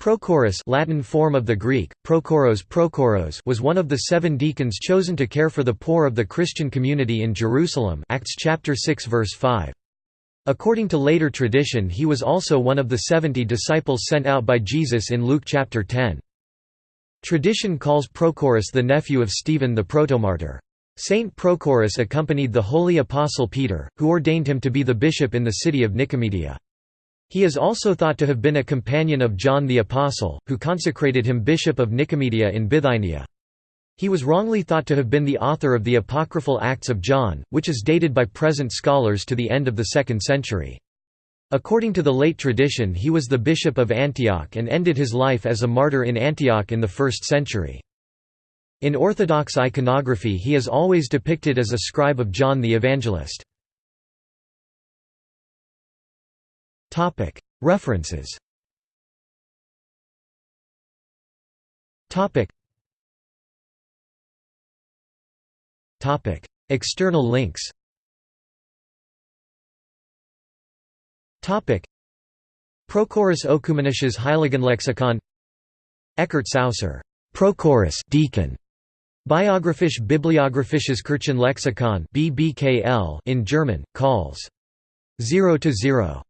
Prochorus Latin form of the Greek, Prochoros Prochoros was one of the seven deacons chosen to care for the poor of the Christian community in Jerusalem Acts chapter 6 verse 5. According to later tradition he was also one of the seventy disciples sent out by Jesus in Luke chapter 10. Tradition calls Prochorus the nephew of Stephen the protomartyr. Saint Prochorus accompanied the holy apostle Peter, who ordained him to be the bishop in the city of Nicomedia. He is also thought to have been a companion of John the Apostle, who consecrated him bishop of Nicomedia in Bithynia. He was wrongly thought to have been the author of the apocryphal Acts of John, which is dated by present scholars to the end of the 2nd century. According to the late tradition he was the bishop of Antioch and ended his life as a martyr in Antioch in the 1st century. In Orthodox iconography he is always depicted as a scribe of John the Evangelist. References. External links. Prochorus Ökumenisches Heiligenlexikon Ekkart Sauser Prochorus deacon. Biographisch Bibliographisches Kirchenlexikon BBKL in German, calls. 0 to 0